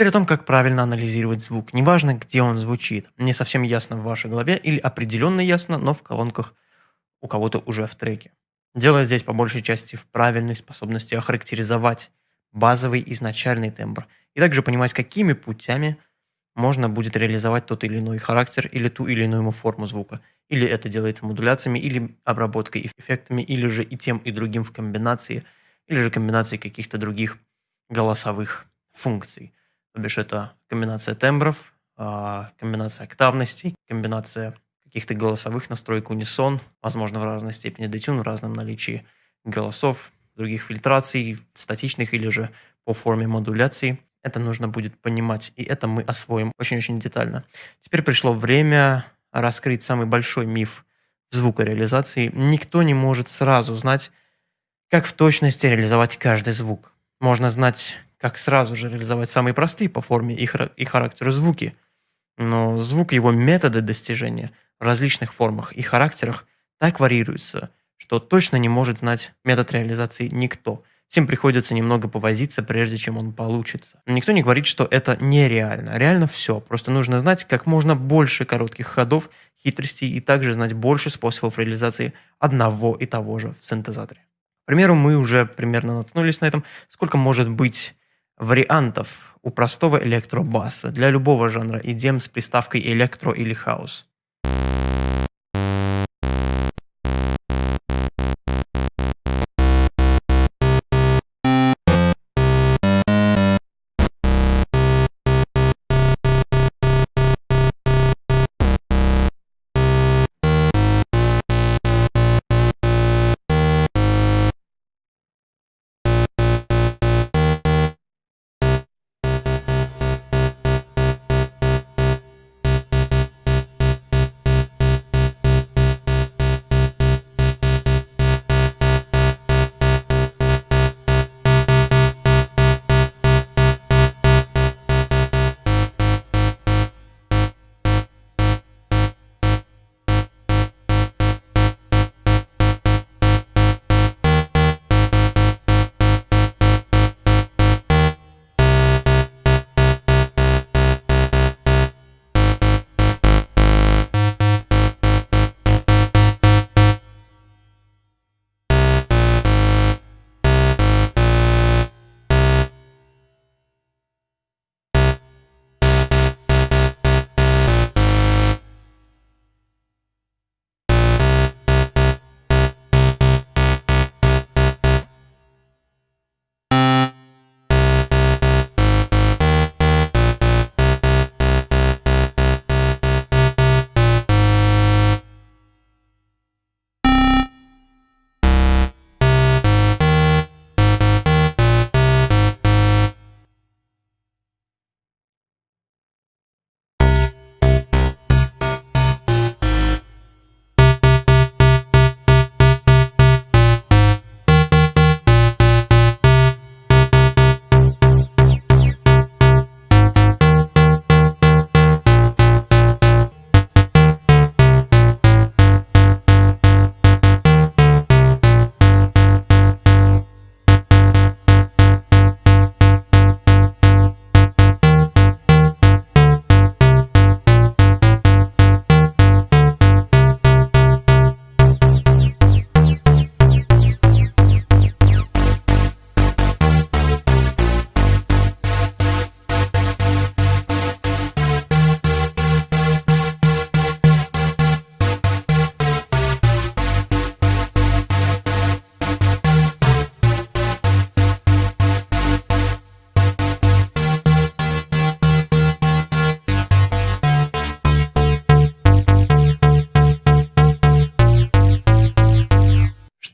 Теперь о том, как правильно анализировать звук. Неважно, где он звучит. Не совсем ясно в вашей голове или определенно ясно, но в колонках у кого-то уже в треке. Дело здесь по большей части в правильной способности охарактеризовать базовый изначальный тембр и также понимать, какими путями можно будет реализовать тот или иной характер или ту или иную форму звука. Или это делается модуляциями, или обработкой эффектами, или же и тем, и другим в комбинации, или же комбинацией каких-то других голосовых функций. То бишь это комбинация тембров, а, комбинация октавностей, комбинация каких-то голосовых настроек унисон, возможно, в разной степени детюн, в разном наличии голосов, других фильтраций, статичных или же по форме модуляции. Это нужно будет понимать, и это мы освоим очень-очень детально. Теперь пришло время раскрыть самый большой миф звукореализации. Никто не может сразу знать, как в точности реализовать каждый звук. Можно знать, как сразу же реализовать самые простые по форме и характеру звуки, но звук и его методы достижения в различных формах и характерах так варьируются, что точно не может знать метод реализации никто. Всем приходится немного повозиться, прежде чем он получится. Но никто не говорит, что это нереально. Реально все. Просто нужно знать как можно больше коротких ходов, хитростей и также знать больше способов реализации одного и того же в синтезаторе. К примеру, мы уже примерно наткнулись на этом. Сколько может быть вариантов у простого электробаса для любого жанра EDM с приставкой электро или хаус?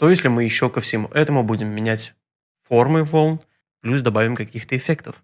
Что если мы еще ко всему этому будем менять формы волн, плюс добавим каких-то эффектов?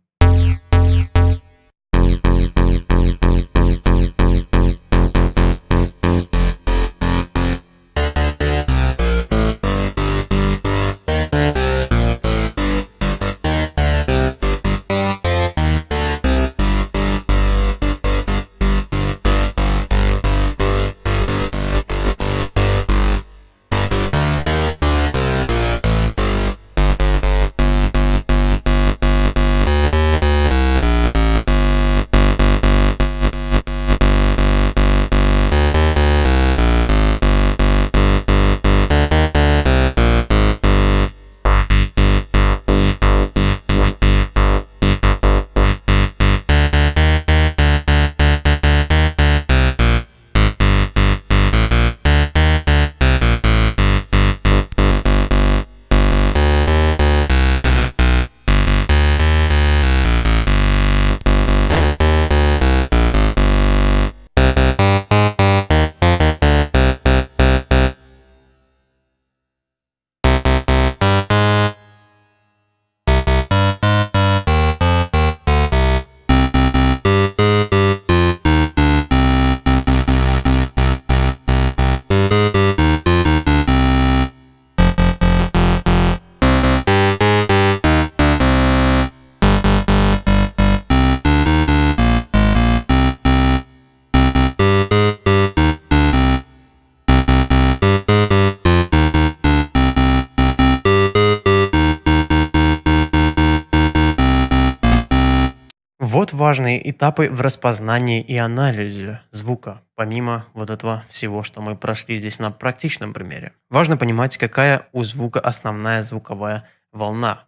Важные этапы в распознании и анализе звука, помимо вот этого всего, что мы прошли здесь на практичном примере. Важно понимать, какая у звука основная звуковая волна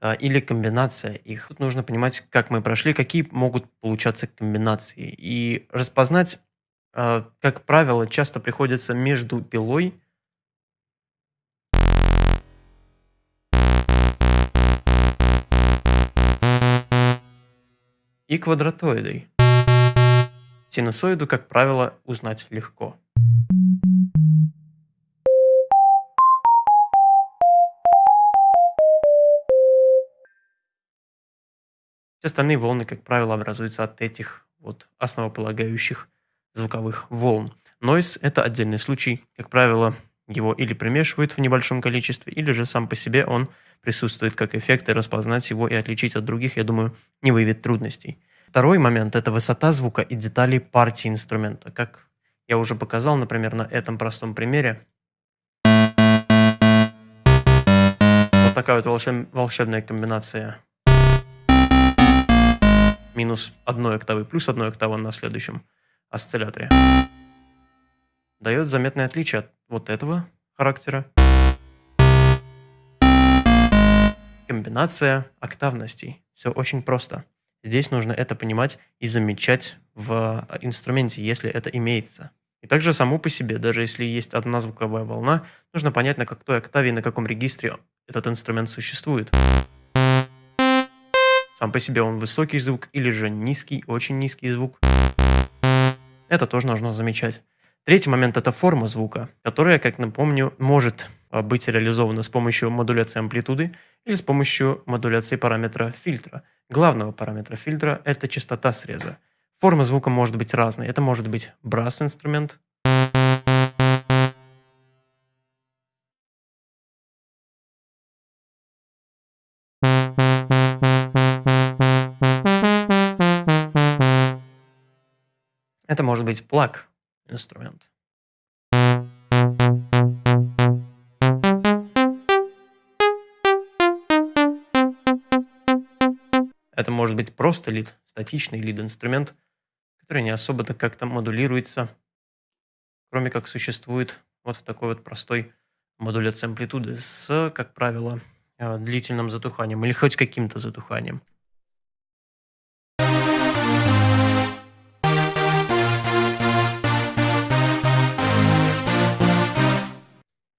э, или комбинация их. Тут нужно понимать, как мы прошли, какие могут получаться комбинации. И распознать, э, как правило, часто приходится между пилой и квадратоидой. Синусоиду, как правило, узнать легко. Все остальные волны, как правило, образуются от этих вот основополагающих звуковых волн. Нойз – это отдельный случай. Как правило, его или примешивают в небольшом количестве, или же сам по себе он присутствует как эффект, и распознать его и отличить от других, я думаю, не выявит трудностей. Второй момент – это высота звука и детали партии инструмента. Как я уже показал, например, на этом простом примере. Вот такая вот волшебная комбинация минус одной октавы плюс одной октавы на следующем осцилляторе дает заметное отличие от вот этого характера. Комбинация октавностей. Все очень просто. Здесь нужно это понимать и замечать в инструменте, если это имеется. И также само по себе, даже если есть одна звуковая волна, нужно понять, на какой октаве и на каком регистре этот инструмент существует. Сам по себе он высокий звук или же низкий, очень низкий звук. Это тоже нужно замечать. Третий момент – это форма звука, которая, как напомню, может а, быть реализована с помощью модуляции амплитуды или с помощью модуляции параметра фильтра. Главного параметра фильтра – это частота среза. Форма звука может быть разной. Это может быть брас-инструмент, Это может быть плаг инструмент. Это может быть просто лид, статичный лид-инструмент, который не особо-то как-то модулируется, кроме как существует вот в такой вот простой модуляции амплитуды с, как правило, э, длительным затуханием или хоть каким-то затуханием.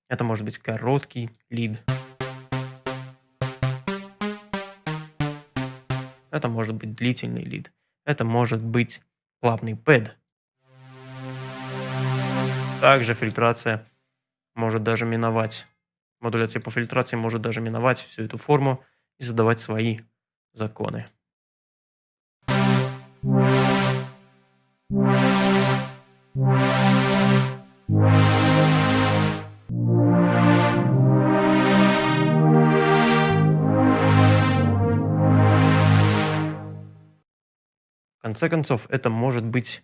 Это может быть короткий лид. Это может быть длительный лид. Это может быть плавный пэд. Также фильтрация может даже миновать. Модуляция по фильтрации может даже миновать всю эту форму и задавать свои законы. В конце концов, это может быть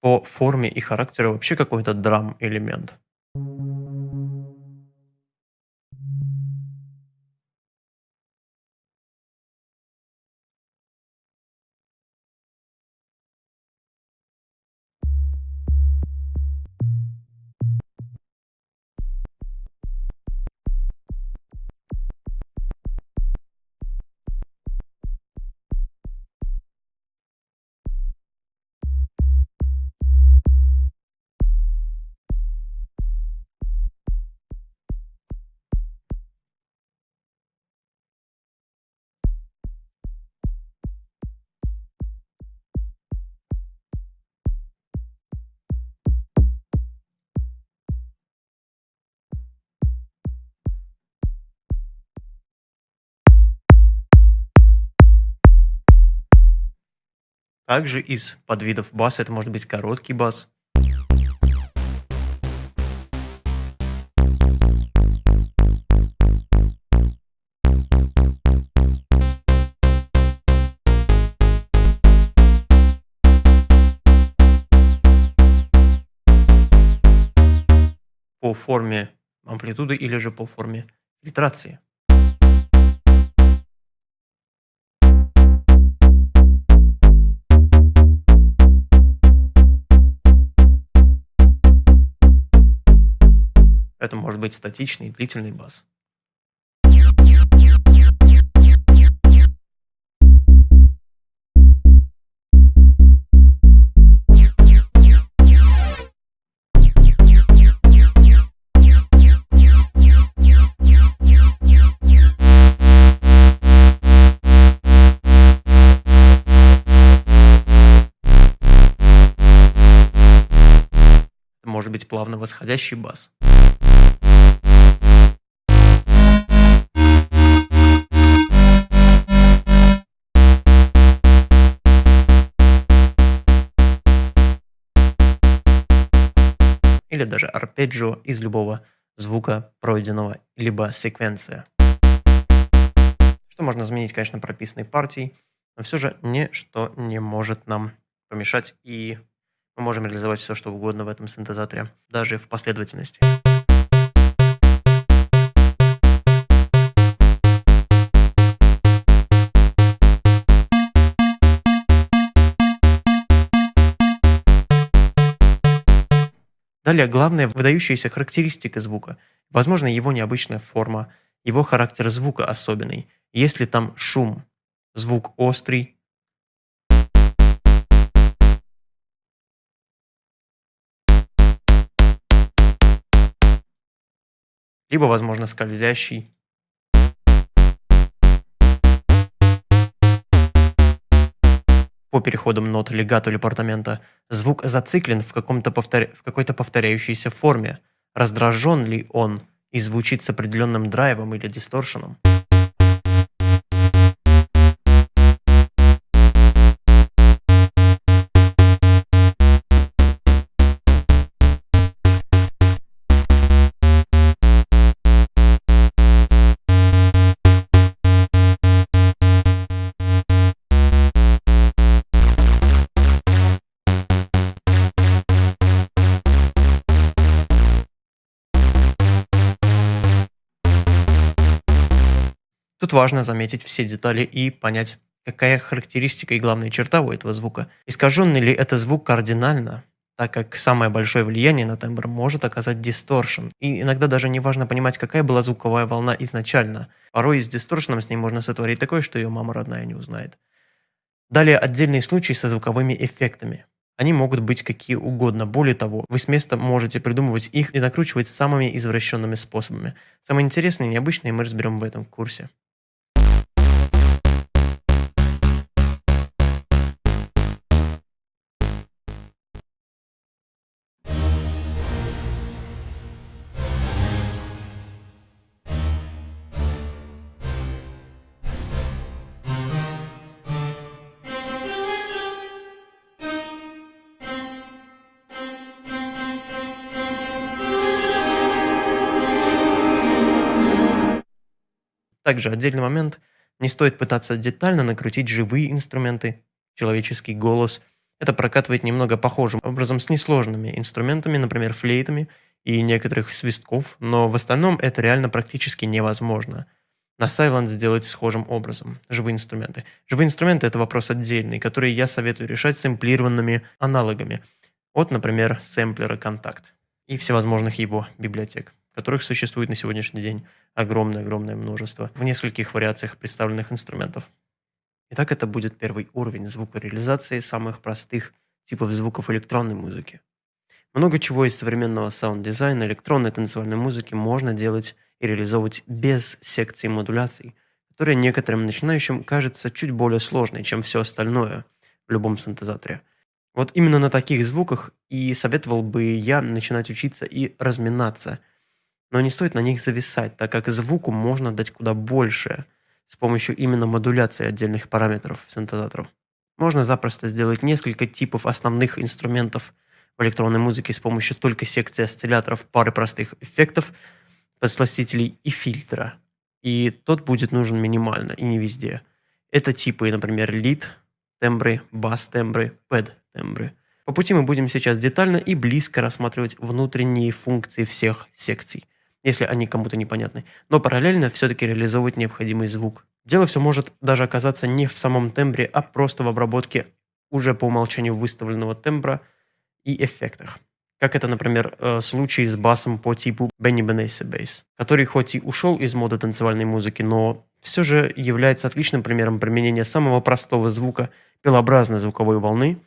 по форме и характеру вообще какой-то драм-элемент. Также из подвидов баса это может быть короткий бас. по форме амплитуды или же по форме фильтрации. Может быть статичный длительный бас. может быть плавно восходящий бас. Или даже арпеджио из любого звука пройденного, либо секвенция. Что можно изменить, конечно, прописанной партией, но все же ничто не может нам помешать и мы можем реализовать все, что угодно в этом синтезаторе, даже в последовательности. Далее, главная выдающаяся характеристика звука. Возможно, его необычная форма, его характер звука особенный. Если там шум, звук острый, либо, возможно, скользящий. По переходам нот легато или портамента звук зациклен в, каком-то повтор... в какой-то повторяющейся форме. Раздражен ли он и звучит с определенным драйвом или дисторшеном. Важно заметить все детали и понять, какая характеристика и главная черта у этого звука. Искаженный ли это звук кардинально, так как самое большое влияние на тембр может оказать дисторшн. И иногда даже не важно понимать, какая была звуковая волна изначально. Порой с дисторшном с ней можно сотворить такое, что ее мама родная не узнает. Далее отдельные случаи со звуковыми эффектами. Они могут быть какие угодно. Более того, вы с места можете придумывать их и накручивать самыми извращенными способами. Самые интересные и необычные мы разберем в этом курсе. Также отдельный момент, не стоит пытаться детально накрутить живые инструменты, человеческий голос. Это прокатывает немного похожим образом с несложными инструментами, например, флейтами и некоторых свистков, но в остальном это реально практически невозможно. На Silent сделать схожим образом. Живые инструменты. Живые инструменты – это вопрос отдельный, который я советую решать сэмплированными аналогами. Вот, например, сэмплера «Контакт» и всевозможных его библиотек которых существует на сегодняшний день огромное-огромное множество в нескольких вариациях представленных инструментов. Итак, это будет первый уровень звукореализации самых простых типов звуков электронной музыки. Много чего из современного саунд-дизайна электронной танцевальной музыки можно делать и реализовывать без секции модуляций, которая некоторым начинающим кажется чуть более сложной, чем все остальное в любом синтезаторе. Вот именно на таких звуках и советовал бы я начинать учиться и разминаться – но не стоит на них зависать, так как звуку можно дать куда больше с помощью именно модуляции отдельных параметров синтезаторов. Можно запросто сделать несколько типов основных инструментов в электронной музыке с помощью только секции осцилляторов, пары простых эффектов, подсластителей и фильтра. И тот будет нужен минимально и не везде. Это типы, например, лид, тембры, бас-тембры, пэд-тембры. По пути мы будем сейчас детально и близко рассматривать внутренние функции всех секций если они кому-то непонятны, но параллельно все-таки реализовывать необходимый звук. Дело все может даже оказаться не в самом тембре, а просто в обработке уже по умолчанию выставленного тембра и эффектах. Как это, например, э, случай с басом по типу Benny Benassi Bass, который хоть и ушел из моды танцевальной музыки, но все же является отличным примером применения самого простого звука пилообразной звуковой волны,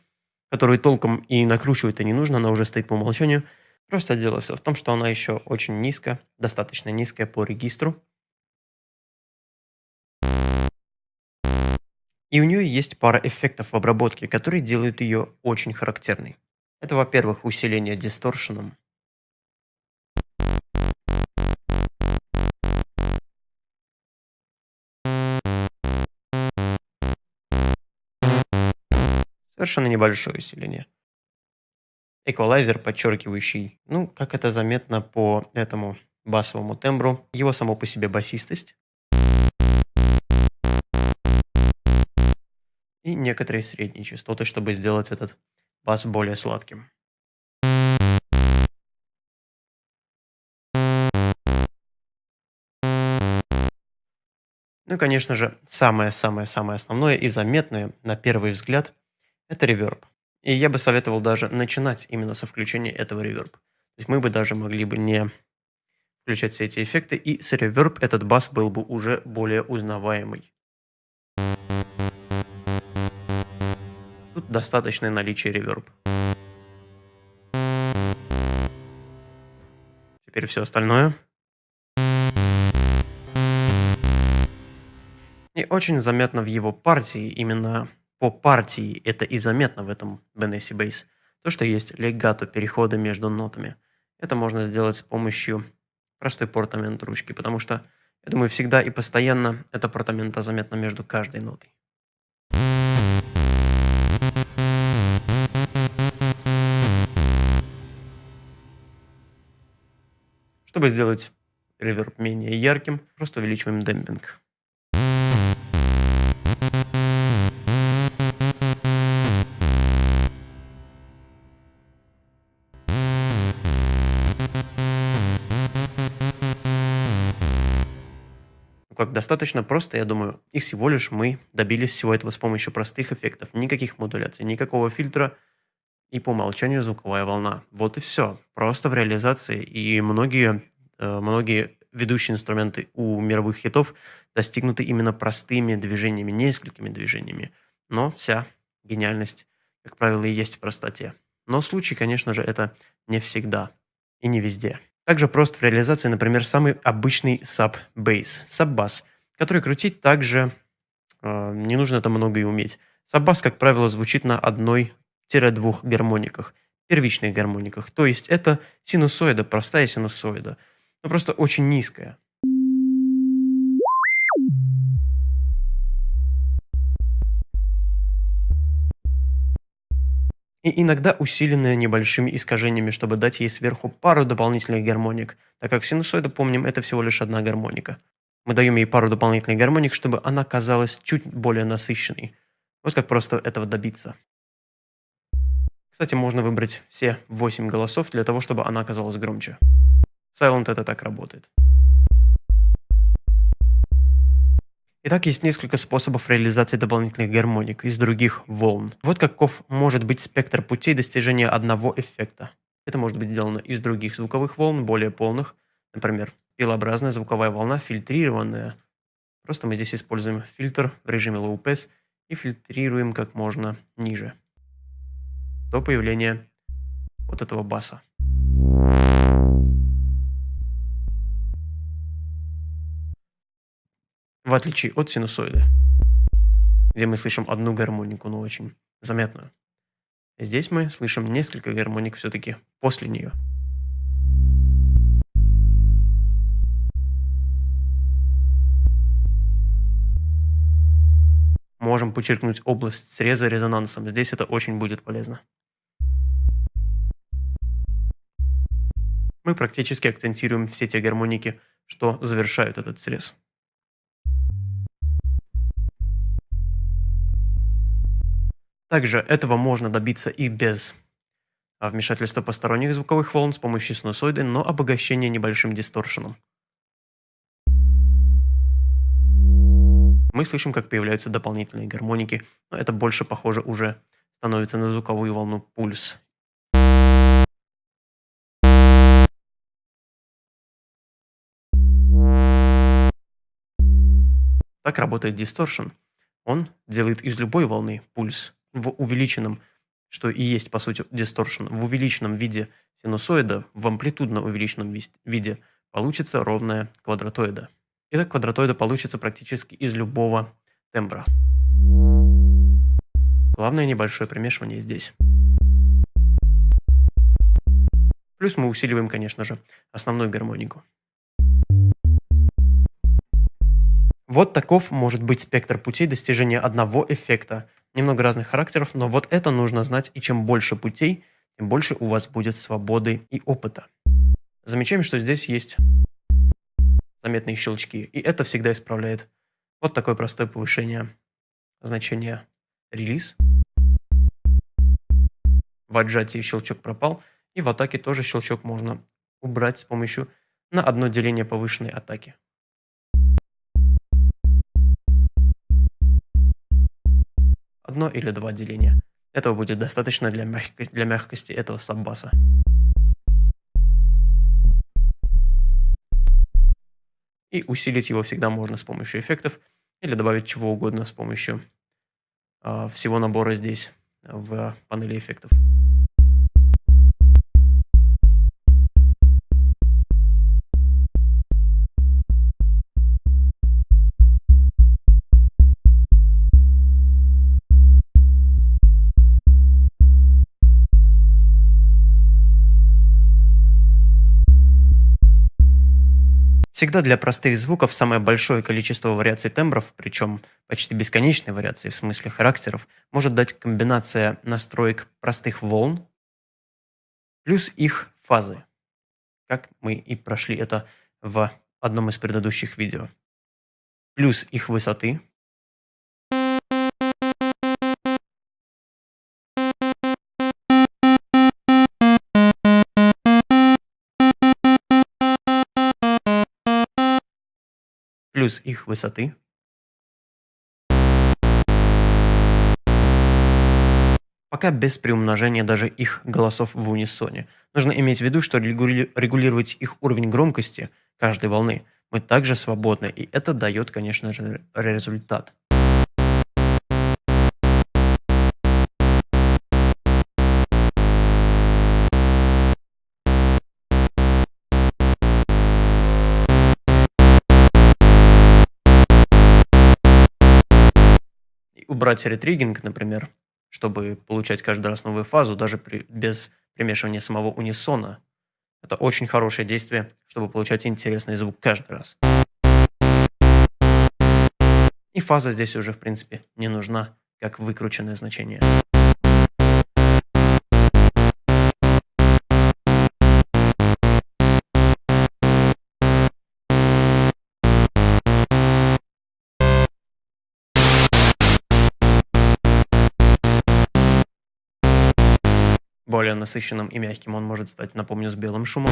которую толком и накручивать-то не нужно, она уже стоит по умолчанию. Просто дело все в том, что она еще очень низкая, достаточно низкая по регистру. И у нее есть пара эффектов в обработке, которые делают ее очень характерной. Это, во-первых, усиление дисторшеном. Совершенно небольшое усиление. Эквалайзер, подчеркивающий, ну, как это заметно по этому басовому тембру, его само по себе басистость. И некоторые средние частоты, чтобы сделать этот бас более сладким. Ну и, конечно же, самое-самое-самое основное и заметное на первый взгляд – это реверб. И я бы советовал даже начинать именно со включения этого реверб. То есть мы бы даже могли бы не включать все эти эффекты, и с реверб этот бас был бы уже более узнаваемый. Тут достаточное наличие реверб. Теперь все остальное. И очень заметно в его партии, именно по партии это и заметно в этом Benesi Bass, то, что есть легато переходы между нотами. Это можно сделать с помощью простой портамент ручки, потому что, я думаю, всегда и постоянно эта портамента заметна между каждой нотой. Чтобы сделать реверб менее ярким, просто увеличиваем демпинг. Достаточно просто, я думаю, и всего лишь мы добились всего этого с помощью простых эффектов. Никаких модуляций, никакого фильтра и по умолчанию звуковая волна. Вот и все. Просто в реализации. И многие, э, многие ведущие инструменты у мировых хитов достигнуты именно простыми движениями, несколькими движениями. Но вся гениальность, как правило, и есть в простоте. Но случай, конечно же, это не всегда и не везде. Также прост в реализации, например, самый обычный sub-bass, sub-bass, который крутить также э, не нужно это много и уметь. Sub-bass, как правило, звучит на одной-двух гармониках, первичных гармониках, то есть это синусоида, простая синусоида, но просто очень низкая. И иногда усиленная небольшими искажениями, чтобы дать ей сверху пару дополнительных гармоник, так как синусоида, помним, это всего лишь одна гармоника. Мы даем ей пару дополнительных гармоник, чтобы она казалась чуть более насыщенной. Вот как просто этого добиться. Кстати, можно выбрать все 8 голосов для того, чтобы она оказалась громче. Silent это так работает. Итак, есть несколько способов реализации дополнительных гармоник из других волн. Вот каков может быть спектр путей достижения одного эффекта. Это может быть сделано из других звуковых волн, более полных. Например, пилообразная звуковая волна, фильтрированная. Просто мы здесь используем фильтр в режиме Low Pass и фильтрируем как можно ниже. До появления вот этого баса. Отличие от синусоиды, где мы слышим одну гармонику, но очень заметную. Здесь мы слышим несколько гармоник все-таки после нее. Можем подчеркнуть область среза резонансом. Здесь это очень будет полезно. Мы практически акцентируем все те гармоники, что завершают этот срез. Также этого можно добиться и без а, вмешательства посторонних звуковых волн с помощью синусоиды, но обогащение небольшим дисторшеном. Мы слышим, как появляются дополнительные гармоники, но это больше похоже уже становится на звуковую волну пульс Так работает дисторшн. Он делает из любой волны пульс в увеличенном, что и есть по сути дисторшн, в увеличенном виде синусоида, в амплитудно увеличенном виде получится ровная квадратоида. Итак, квадратоида получится практически из любого тембра. Главное небольшое примешивание здесь. Плюс мы усиливаем, конечно же, основную гармонику. Вот таков может быть спектр путей достижения одного эффекта. Немного разных характеров, но вот это нужно знать, и чем больше путей, тем больше у вас будет свободы и опыта. Замечаем, что здесь есть заметные щелчки, и это всегда исправляет. Вот такое простое повышение значения релиз. В отжатии щелчок пропал, и в атаке тоже щелчок можно убрать с помощью на одно деление повышенной атаки. Одно или два деления. Этого будет достаточно для, мягкости, для мягкости этого саббаса. И усилить его всегда можно с помощью эффектов или добавить чего угодно с помощью э, всего набора здесь в панели эффектов. Всегда для простых звуков самое большое количество вариаций тембров, причем почти бесконечные вариации в смысле характеров, может дать комбинация настроек простых волн плюс их фазы, как мы и прошли это в одном из предыдущих видео, плюс их высоты, плюс их высоты. Пока без приумножения даже их голосов в унисоне. Нужно иметь в виду, что регулировать их уровень громкости каждой волны мы также свободны, и это дает, конечно же, результат. Убрать ретригинг, например, чтобы получать каждый раз новую фазу, даже при, без примешивания самого унисона. Это очень хорошее действие, чтобы получать интересный звук каждый раз. И фаза здесь уже, в принципе, не нужна, как выкрученное значение. Более насыщенным и мягким он может стать, напомню, с белым шумом.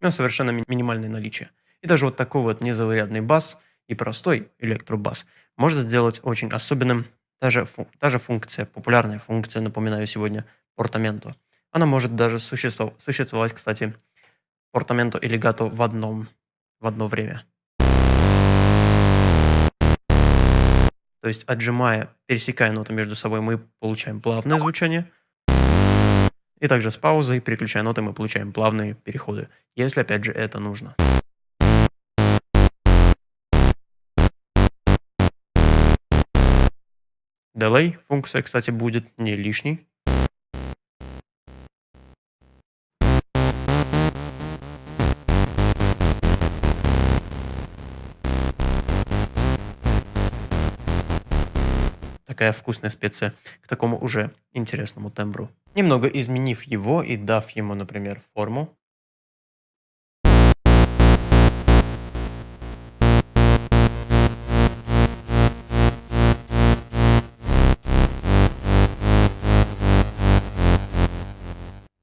Но совершенно ми минимальное наличие. И даже вот такой вот незаурядный бас и простой электробас может сделать очень особенным та же, фу та же функция, популярная функция, напоминаю сегодня, портаменто. Она может даже существовать, существовать кстати, портаменто и легато в одном в одно время. То есть, отжимая, пересекая ноты между собой, мы получаем плавное звучание. И также с паузой, переключая ноты, мы получаем плавные переходы, если, опять же, это нужно. Delay функция, кстати, будет не лишней. Такая вкусная специя к такому уже интересному тембру. Немного изменив его и дав ему, например, форму,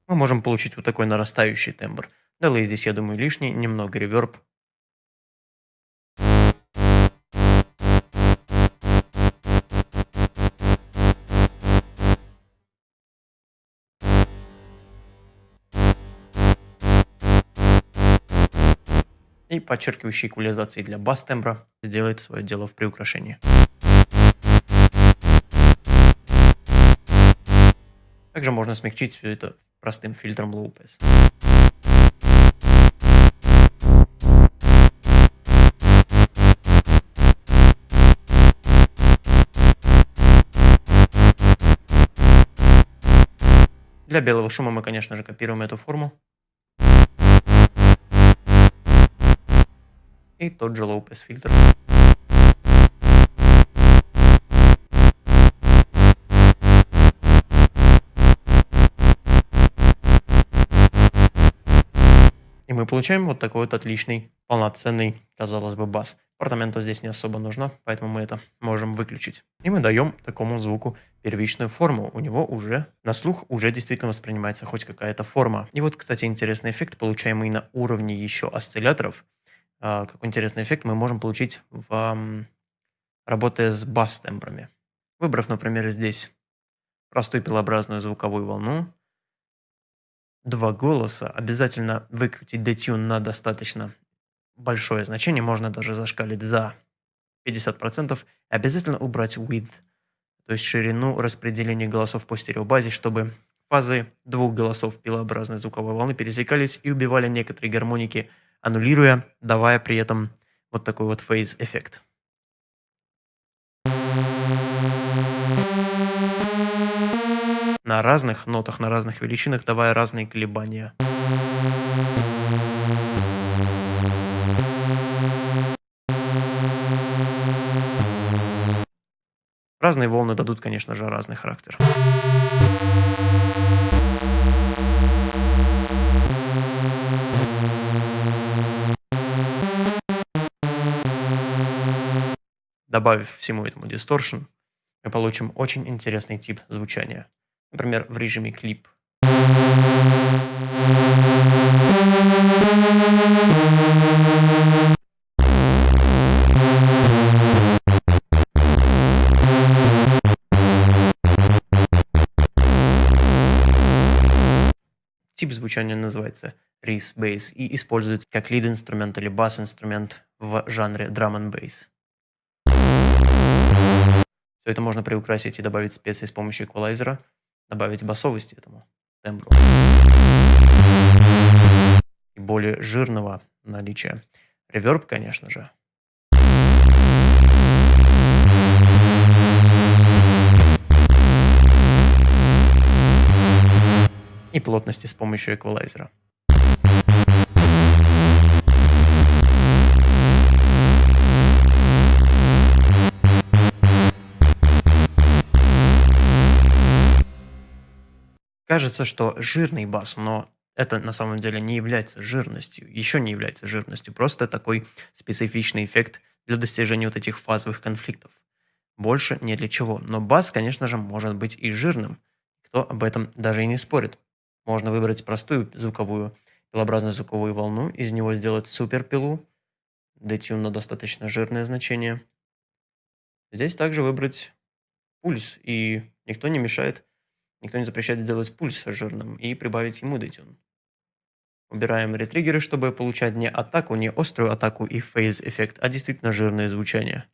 мы можем получить вот такой нарастающий тембр. Delay здесь, я думаю, лишний, немного реверб, И подчеркивающий эквализации для бас-тембра сделает свое дело в приукрашении. Также можно смягчить все это простым фильтром Low Pass. Для белого шума мы, конечно же, копируем эту форму. И тот же pass фильтр. И мы получаем вот такой вот отличный, полноценный, казалось бы, бас. Апартаменту здесь не особо нужно, поэтому мы это можем выключить. И мы даем такому звуку первичную форму. У него уже на слух уже действительно воспринимается хоть какая-то форма. И вот, кстати, интересный эффект, получаемый на уровне еще осцилляторов. А, какой интересный эффект мы можем получить, в, работая с бас-тембрами. Выбрав, например, здесь простую пилообразную звуковую волну, два голоса, обязательно выкрутить детюн на достаточно большое значение, можно даже зашкалить за 50%, обязательно убрать width, то есть ширину распределения голосов по стереобазе, чтобы фазы двух голосов пилообразной звуковой волны пересекались и убивали некоторые гармоники, аннулируя, давая при этом вот такой вот фейз эффект. На разных нотах, на разных величинах, давая разные колебания. Разные волны дадут, конечно же, разный характер. Добавив всему этому дисторшн, мы получим очень интересный тип звучания. Например, в режиме клип. Тип звучания называется Reese Bass и используется как лид-инструмент или бас-инструмент в жанре Drum and Bass. Это можно приукрасить и добавить специи с помощью эквалайзера, добавить басовости этому тембру. И более жирного наличия. Реверб, конечно же. и плотности с помощью эквалайзера. Кажется, что жирный бас, но это на самом деле не является жирностью, еще не является жирностью, просто такой специфичный эффект для достижения вот этих фазовых конфликтов. Больше не для чего. Но бас, конечно же, может быть и жирным. Кто об этом даже и не спорит. Можно выбрать простую звуковую, пилообразную звуковую волну, из него сделать суперпилу, детюн на достаточно жирное значение. Здесь также выбрать пульс, и никто не мешает, никто не запрещает сделать пульс жирным и прибавить ему детюн. Убираем ретриггеры, чтобы получать не атаку, не острую атаку и фейз-эффект, а действительно жирное звучание.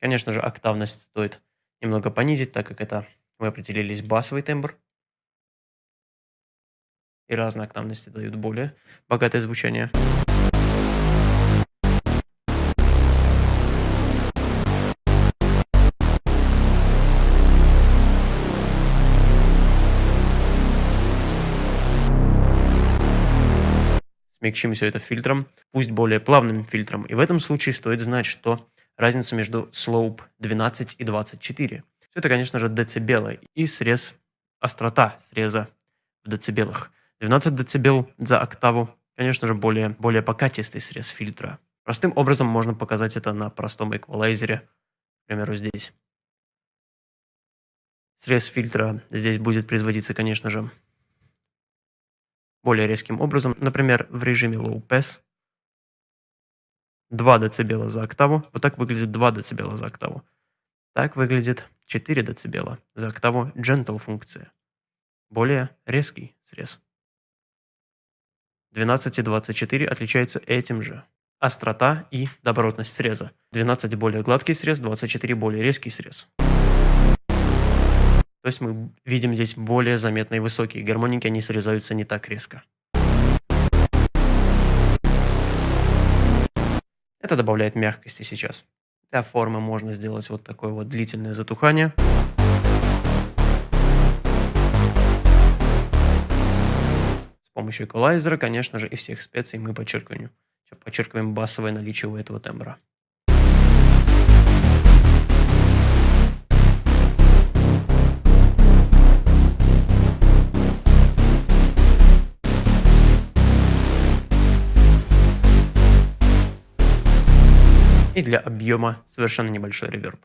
Конечно же, октавность стоит немного понизить, так как это мы определились басовый тембр и разные октавности дают более богатое звучание. Смягчим все это фильтром, пусть более плавным фильтром. И в этом случае стоит знать, что разницу между slope 12 и 24. Все это, конечно же, децибелы и срез, острота среза в децибелах. 12 дБ за октаву, конечно же, более, более покатистый срез фильтра. Простым образом можно показать это на простом эквалайзере, к примеру, здесь. Срез фильтра здесь будет производиться, конечно же, более резким образом. Например, в режиме Low Pass 2 дБ за октаву. Вот так выглядит 2 дБ за октаву. Так выглядит 4 дБ за октаву Gentle функция. Более резкий срез. 12 и 24 отличаются этим же. Острота и добротность среза. 12 более гладкий срез, 24 более резкий срез. То есть мы видим здесь более заметные высокие гармоники, они срезаются не так резко. Это добавляет мягкости сейчас. Для формы можно сделать вот такое вот длительное затухание. С помощью эквалайзера, конечно же, и всех специй мы подчеркиваем, подчеркиваем басовое наличие у этого тембра. И для объема совершенно небольшой реверб.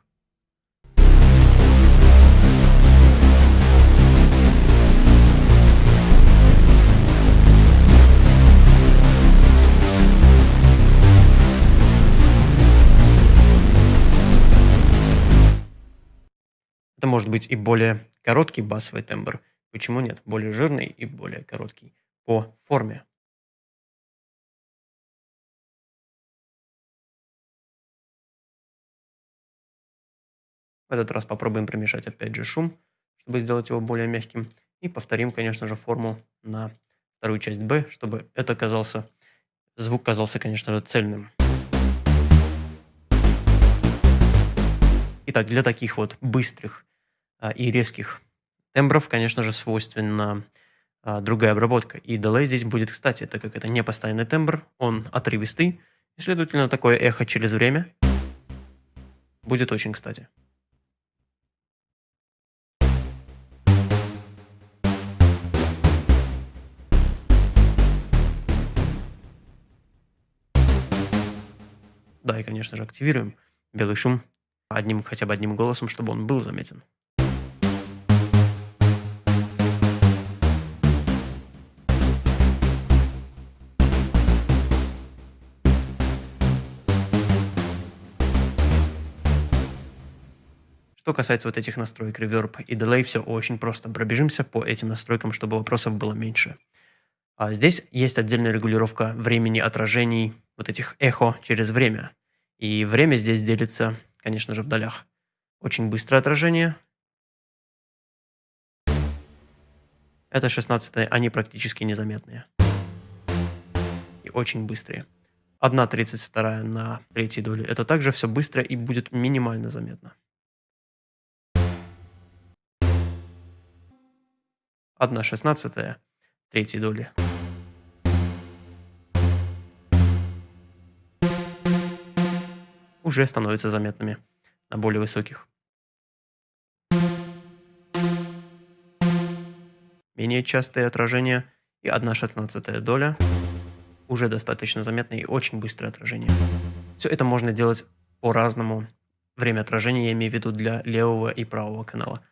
Это может быть и более короткий басовый тембр. Почему нет? Более жирный и более короткий по форме. Этот раз попробуем примешать опять же шум, чтобы сделать его более мягким. И повторим, конечно же, форму на вторую часть B, чтобы это казался, звук казался, конечно же, цельным. Итак, для таких вот быстрых а, и резких тембров, конечно же, свойственна а, другая обработка. И delay здесь будет, кстати, так как это не постоянный тембр, он отрывистый, и, следовательно, такое эхо через время будет очень кстати. Да, и, конечно же, активируем белый шум одним, хотя бы одним голосом, чтобы он был заметен. Что касается вот этих настроек Reverb и Delay, все очень просто. Пробежимся по этим настройкам, чтобы вопросов было меньше. А здесь есть отдельная регулировка времени отражений вот этих эхо через время. И время здесь делится, конечно же, в долях. Очень быстрое отражение. Это 16 они практически незаметные. И очень быстрые. 1,32 на третьей доле. Это также все быстро и будет минимально заметно. 1,16 третьей доли. Уже становятся заметными на более высоких. Менее частые отражения и 1 шестнадцатая доля уже достаточно заметные и очень быстрое отражение. Все это можно делать по-разному. Время отражения я имею в виду для левого и правого канала.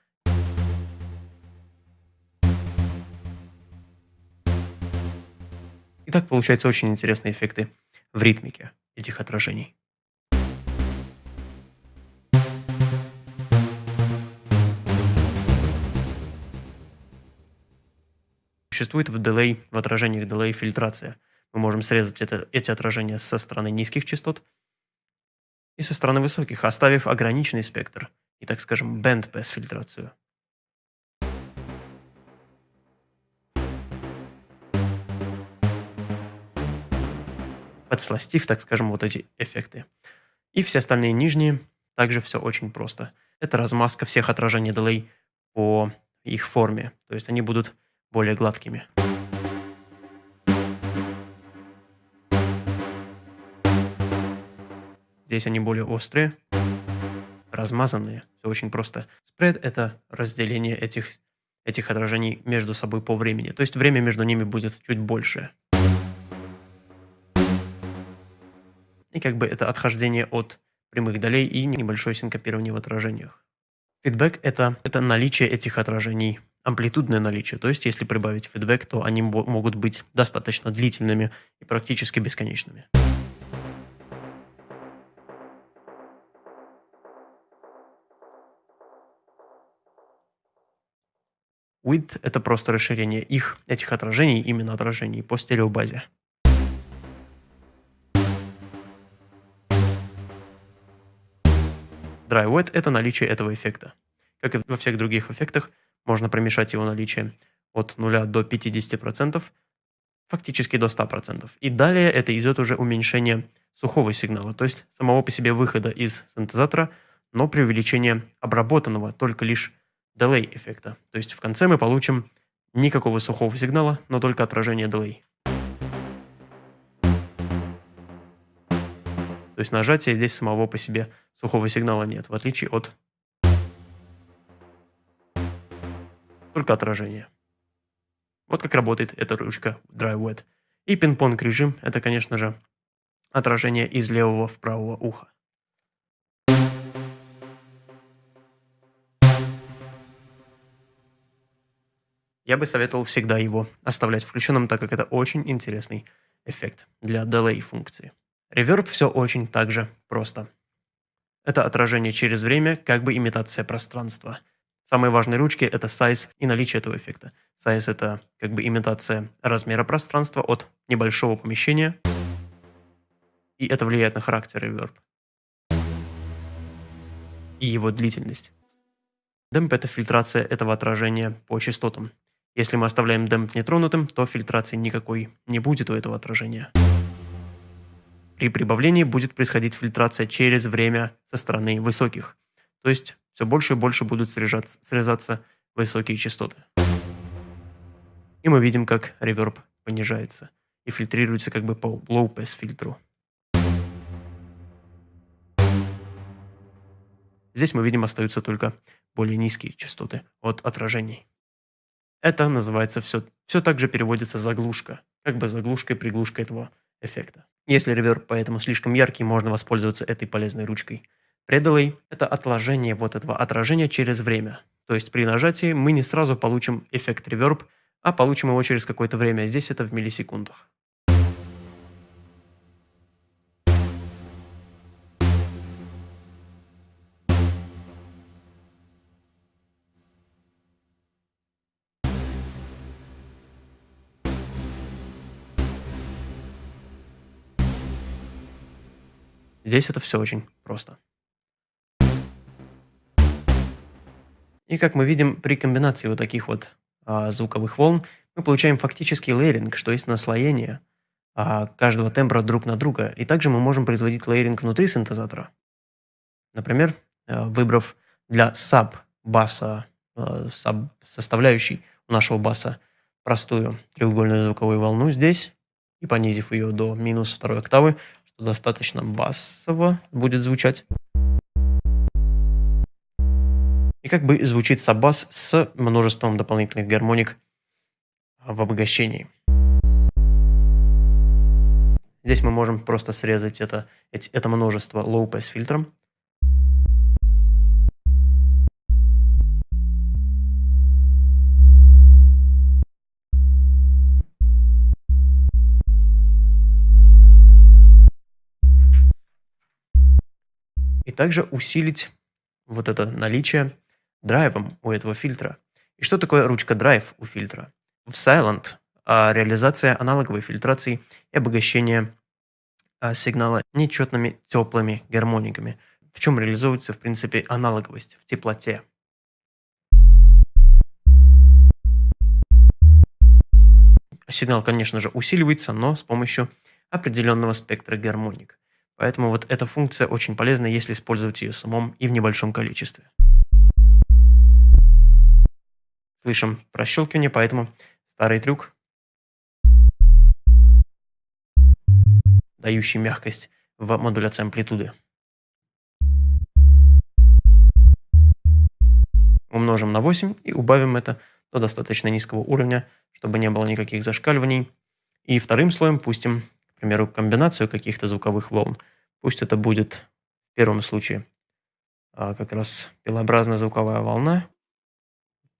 И так получаются очень интересные эффекты в ритмике этих отражений. Существует в delay, в отражениях delay фильтрация. Мы можем срезать это, эти отражения со стороны низких частот и со стороны высоких, оставив ограниченный спектр и, так скажем, band pass фильтрацию. Подсластив, так скажем, вот эти эффекты. И все остальные нижние, также все очень просто. Это размазка всех отражений delay по их форме. То есть они будут более гладкими. Здесь они более острые, размазанные. Все очень просто. Спред – это разделение этих, этих отражений между собой по времени. То есть время между ними будет чуть больше. И как бы это отхождение от прямых долей и небольшое синкопирование в отражениях. Фидбэк – это, это наличие этих отражений амплитудное наличие. То есть, если прибавить фидбэк, то они могут быть достаточно длительными и практически бесконечными. Width – это просто расширение их, этих отражений, именно отражений, по стереобазе. Dry Wet – это наличие этого эффекта. Как и во всех других эффектах, можно промешать его наличие от 0 до 50%, фактически до 100%. И далее это идет уже уменьшение сухого сигнала, то есть самого по себе выхода из синтезатора, но при увеличении обработанного только лишь delay эффекта. То есть в конце мы получим никакого сухого сигнала, но только отражение delay. То есть нажатия здесь самого по себе сухого сигнала нет, в отличие от только отражения. Вот как работает эта ручка Dry Wet. И пинг-понг режим – это, конечно же, отражение из левого в правого уха. Я бы советовал всегда его оставлять включенным, так как это очень интересный эффект для delay функции. Реверб все очень так же просто. Это отражение через время, как бы имитация пространства. Самые важные ручки – это size и наличие этого эффекта. Size – это как бы имитация размера пространства от небольшого помещения, и это влияет на характер реверб и его длительность. Демп – это фильтрация этого отражения по частотам. Если мы оставляем демп нетронутым, то фильтрации никакой не будет у этого отражения. При прибавлении будет происходить фильтрация через время со стороны высоких. То есть все больше и больше будут срезаться, срезаться высокие частоты. И мы видим, как реверб понижается и фильтрируется как бы по low pass фильтру. Здесь мы видим остаются только более низкие частоты от отражений. Это называется все, все так же переводится заглушка, как бы заглушкой-приглушка этого эффекта. Если реверб поэтому слишком яркий, можно воспользоваться этой полезной ручкой. Предалей – это отложение вот этого отражения через время. То есть при нажатии мы не сразу получим эффект реверб, а получим его через какое-то время. Здесь это в миллисекундах. Здесь это все очень просто. И как мы видим, при комбинации вот таких вот а, звуковых волн мы получаем фактически лейеринг, что есть наслоение а, каждого тембра друг на друга. И также мы можем производить лейеринг внутри синтезатора. Например, а, выбрав для саб-баса, а, саб-составляющей нашего баса простую треугольную звуковую волну здесь и понизив ее до минус второй октавы, что достаточно басово будет звучать. И как бы звучит саббас с множеством дополнительных гармоник в обогащении. Здесь мы можем просто срезать это, это множество low pass фильтром. И также усилить вот это наличие драйвом у этого фильтра. И что такое ручка драйв у фильтра? В Silent а, реализация аналоговой фильтрации и обогащения а, сигнала нечетными теплыми гармониками. В чем реализуется, в принципе, аналоговость в теплоте. Сигнал, конечно же, усиливается, но с помощью определенного спектра гармоник. Поэтому вот эта функция очень полезна, если использовать ее с умом и в небольшом количестве. Слышим прощелкивание, поэтому старый трюк, дающий мягкость в модуляции амплитуды. Умножим на 8 и убавим это до достаточно низкого уровня, чтобы не было никаких зашкаливаний. И вторым слоем пустим, к примеру, комбинацию каких-то звуковых волн. Пусть это будет в первом случае а, как раз пилообразная звуковая волна,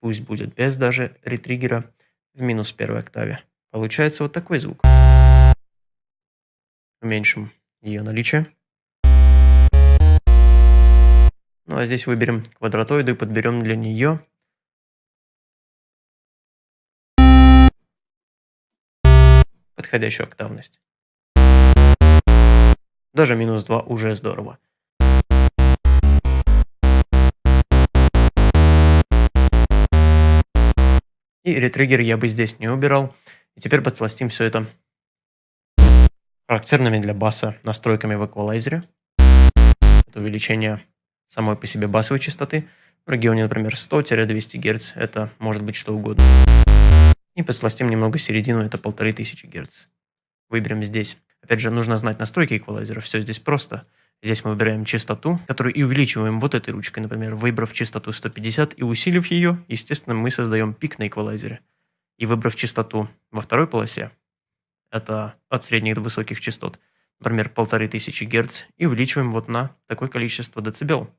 пусть будет без даже ретригера в минус первой октаве. Получается вот такой звук. Уменьшим ее наличие. Ну а здесь выберем квадратоиду и подберем для нее подходящую октавность. Даже минус 2 уже здорово. И ретриггер я бы здесь не убирал. И теперь подсластим все это характерными для баса настройками в эквалайзере. Это увеличение самой по себе басовой частоты. В регионе, например, 100-200 Гц. Это может быть что угодно. И подсластим немного середину, это 1500 Гц. Выберем здесь. Опять же, нужно знать настройки эквалайзера. Все здесь просто. Здесь мы выбираем частоту, которую и увеличиваем вот этой ручкой, например, выбрав частоту 150 и усилив ее, естественно, мы создаем пик на эквалайзере. И выбрав частоту во второй полосе, это от средних до высоких частот, например, 1500 Гц, и увеличиваем вот на такое количество децибел.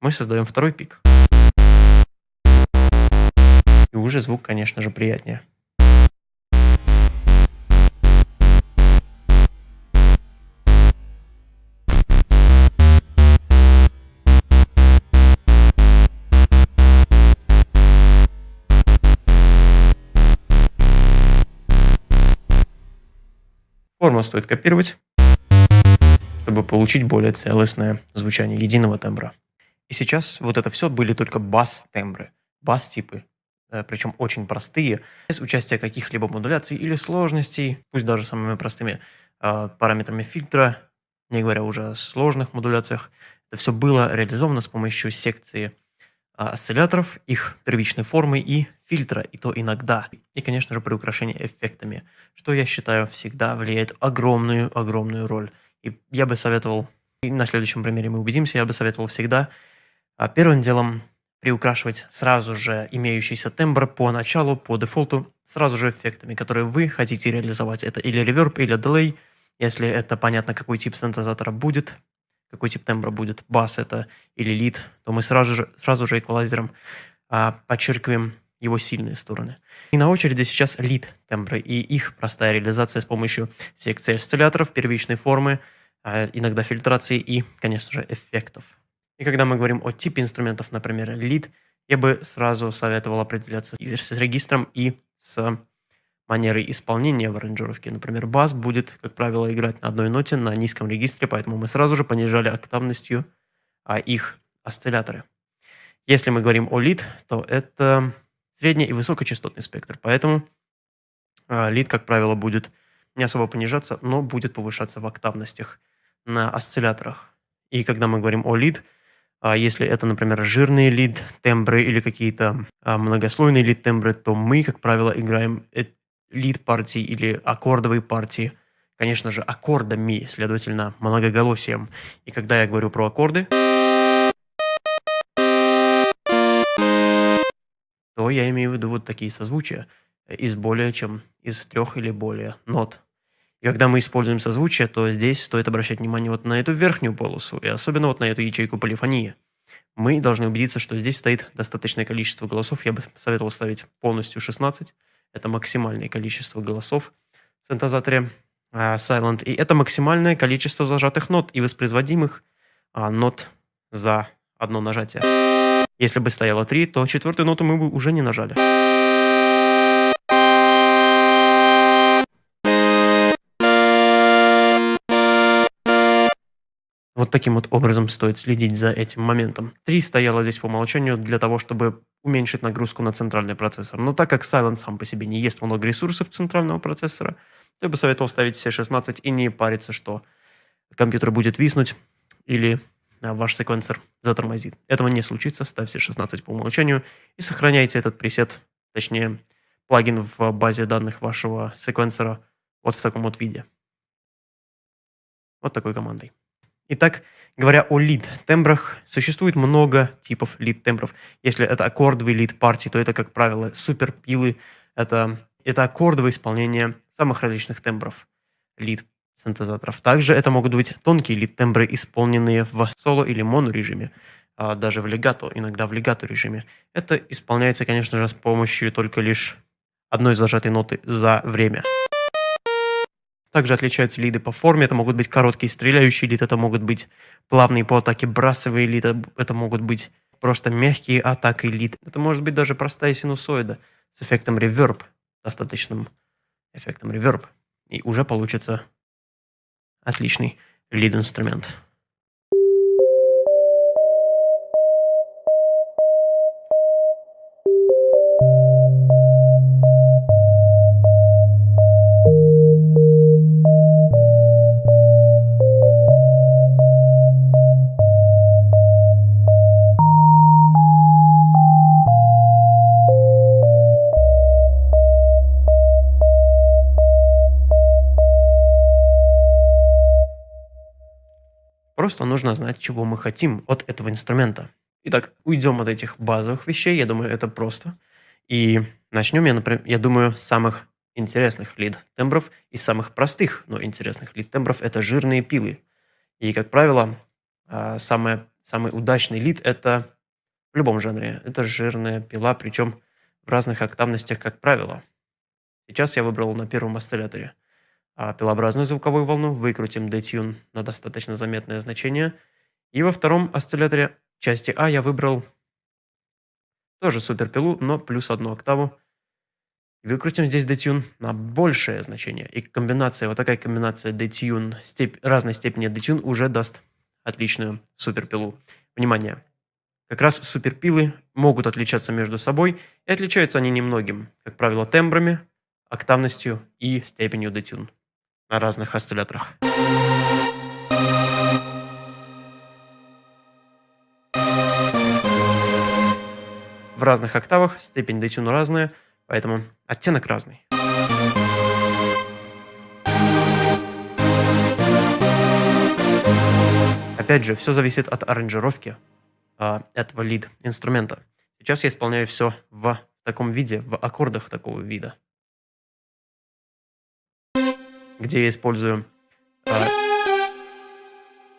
Мы создаем второй пик. И уже звук, конечно же, приятнее. Форму стоит копировать, чтобы получить более целостное звучание единого тембра. И сейчас вот это все были только бас-тембры, бас-типы, э, причем очень простые, без участия каких-либо модуляций или сложностей, пусть даже самыми простыми э, параметрами фильтра, не говоря уже о сложных модуляциях. Это все было реализовано с помощью секции осцилляторов, их первичной формы и фильтра, и то иногда. И, конечно же, при украшении эффектами, что я считаю всегда влияет огромную-огромную роль. И я бы советовал, и на следующем примере мы убедимся, я бы советовал всегда а, первым делом приукрашивать сразу же имеющийся тембр по началу, по дефолту, сразу же эффектами, которые вы хотите реализовать. Это или реверб, или delay, если это понятно, какой тип синтезатора будет, какой тип тембра будет, бас это или лид, то мы сразу же, сразу же эквалайзером а, подчеркиваем его сильные стороны. И на очереди сейчас лид тембры и их простая реализация с помощью секции осцилляторов, первичной формы, а, иногда фильтрации и, конечно же, эффектов. И когда мы говорим о типе инструментов, например, лид, я бы сразу советовал определяться с регистром и с манеры исполнения в аранжировке. Например, бас будет, как правило, играть на одной ноте на низком регистре, поэтому мы сразу же понижали октавностью а, их осцилляторы. Если мы говорим о лид, то это средний и высокочастотный спектр, поэтому а, лид, как правило, будет не особо понижаться, но будет повышаться в октавностях на осцилляторах. И когда мы говорим о лид, а если это, например, жирные лид тембры или какие-то а, многослойные лид тембры, то мы, как правило, играем лид партии или аккордовые партии, конечно же, аккордами, следовательно, многоголосием. И когда я говорю про аккорды, то я имею в виду вот такие созвучия из более чем из трех или более нот. И когда мы используем созвучие, то здесь стоит обращать внимание вот на эту верхнюю полосу, и особенно вот на эту ячейку полифонии. Мы должны убедиться, что здесь стоит достаточное количество голосов. Я бы советовал ставить полностью 16, это максимальное количество голосов в синтезаторе uh, Silent. И это максимальное количество зажатых нот и воспроизводимых uh, нот за одно нажатие. Если бы стояло 3, то четвертую ноту мы бы уже не нажали. Вот таким вот образом стоит следить за этим моментом. 3 стояло здесь по умолчанию для того, чтобы уменьшить нагрузку на центральный процессор. Но так как Silent сам по себе не ест много ресурсов центрального процессора, то я бы советовал ставить все 16 и не париться, что компьютер будет виснуть или а, ваш секвенсор затормозит. Этого не случится, ставьте 16 по умолчанию и сохраняйте этот пресет, точнее плагин в базе данных вашего секвенсора вот в таком вот виде. Вот такой командой. Итак, говоря о лид-тембрах, существует много типов лид-тембров. Если это аккордовый лид-партии, то это, как правило, суперпилы. Это, это аккордовое исполнение самых различных тембров лид-синтезаторов. Также это могут быть тонкие лид-тембры, исполненные в соло или моно режиме, а даже в легато, иногда в легато режиме. Это исполняется, конечно же, с помощью только лишь одной зажатой ноты за время. Также отличаются лиды по форме. Это могут быть короткие стреляющие лид, это могут быть плавные по атаке брасовые лид, это могут быть просто мягкие атаки лид. Это может быть даже простая синусоида с эффектом реверб, достаточным эффектом реверб. и уже получится отличный лид-инструмент. Просто нужно знать, чего мы хотим от этого инструмента. Итак, уйдем от этих базовых вещей, я думаю, это просто. И начнем, я, например, я думаю, с самых интересных лид-тембров и самых простых, но интересных лид-тембров – это жирные пилы. И, как правило, а, самое, самый удачный лид – это в любом жанре. Это жирная пила, причем в разных октавностях, как правило. Сейчас я выбрал на первом осцилляторе – а пилообразную звуковую волну, выкрутим детюн на достаточно заметное значение. И во втором осцилляторе части А я выбрал тоже суперпилу, но плюс одну октаву. Выкрутим здесь детюн на большее значение. И комбинация, вот такая комбинация детюн, степь, разной степени детюн уже даст отличную суперпилу. Внимание! Как раз суперпилы могут отличаться между собой, и отличаются они немногим, как правило, тембрами, октавностью и степенью детюн на разных осцилляторах. В разных октавах степень детюна разная, поэтому оттенок разный. Опять же, все зависит от аранжировки э, этого лид-инструмента. Сейчас я исполняю все в таком виде, в аккордах такого вида где я использую э,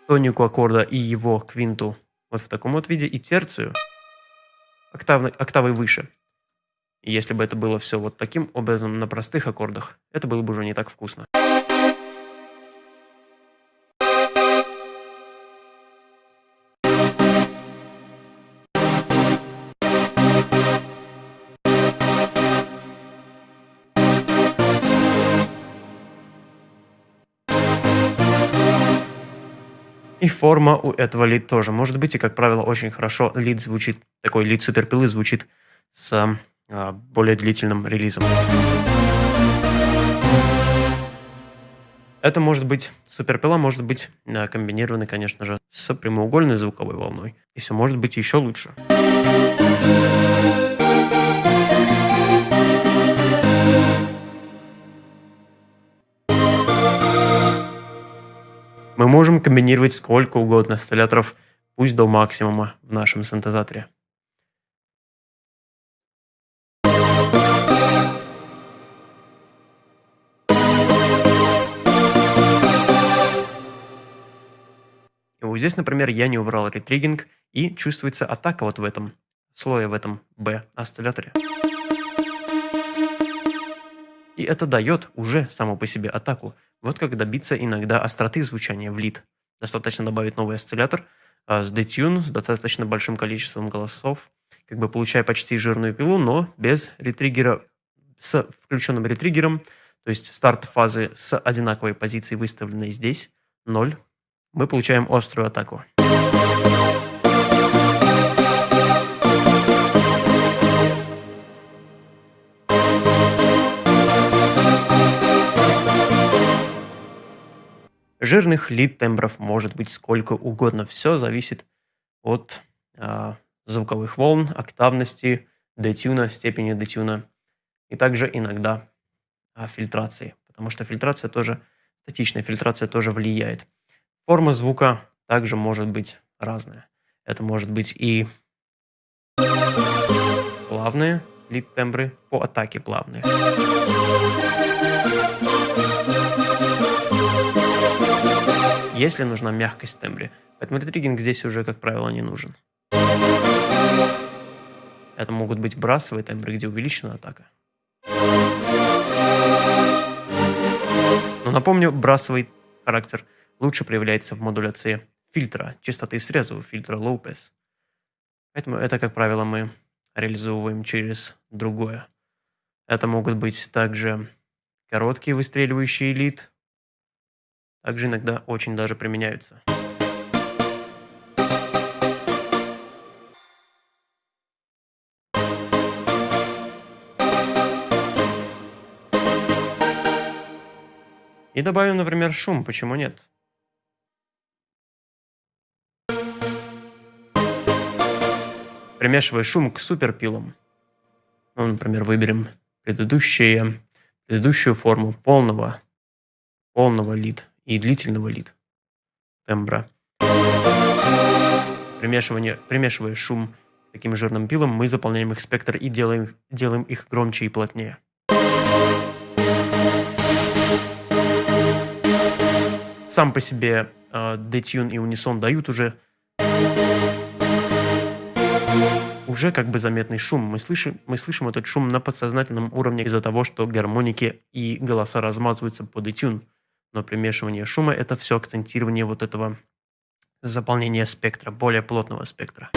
тонику аккорда и его квинту вот в таком вот виде, и терцию октавной, октавой выше. Если бы это было все вот таким образом на простых аккордах, это было бы уже не так вкусно. И форма у этого лид тоже может быть, и, как правило, очень хорошо лид звучит, такой лид суперпилы звучит с а, более длительным релизом. Это может быть, суперпила может быть а, комбинирована, конечно же, с прямоугольной звуковой волной. И все может быть еще лучше. Мы можем комбинировать сколько угодно осцилляторов, пусть до максимума в нашем синтезаторе. И вот здесь, например, я не убрал ретриггинг, и чувствуется атака вот в этом слое, в этом B осцилляторе. И это дает уже само по себе атаку. Вот как добиться иногда остроты звучания в лид. Достаточно добавить новый осциллятор а, с детюн, с достаточно большим количеством голосов, как бы получая почти жирную пилу, но без ретриггера, с включенным ретриггером, то есть старт фазы с одинаковой позицией, выставленной здесь, 0, мы получаем острую атаку. Жирных лид-тембров может быть сколько угодно. Все зависит от э, звуковых волн, октавности, детюна, степени детюна. И также иногда э, фильтрации. Потому что фильтрация тоже, статичная фильтрация тоже влияет. Форма звука также может быть разная. Это может быть и плавные лид-тембры по атаке плавные. Если нужна мягкость в тембре. Поэтому ретриггинг здесь уже, как правило, не нужен. Это могут быть брасовые тембры, где увеличена атака. Но напомню, брасовый характер лучше проявляется в модуляции фильтра, частоты среза у фильтра Low Pass. Поэтому это, как правило, мы реализовываем через другое. Это могут быть также Короткие выстреливающие лид также иногда очень даже применяются. И добавим, например, шум, почему нет? Примешивая шум к суперпилам. Ну, например, выберем предыдущие, предыдущую форму полного, полного лид и длительного лид тембра. Примешивание, примешивая шум таким жирным пилом, мы заполняем их спектр и делаем, делаем их громче и плотнее. сам по себе э, детюн и унисон дают уже уже как бы заметный шум. Мы слышим, мы слышим этот шум на подсознательном уровне из-за того, что гармоники и голоса размазываются по детюн. Но примешивание шума – это все акцентирование вот этого заполнения спектра, более плотного спектра.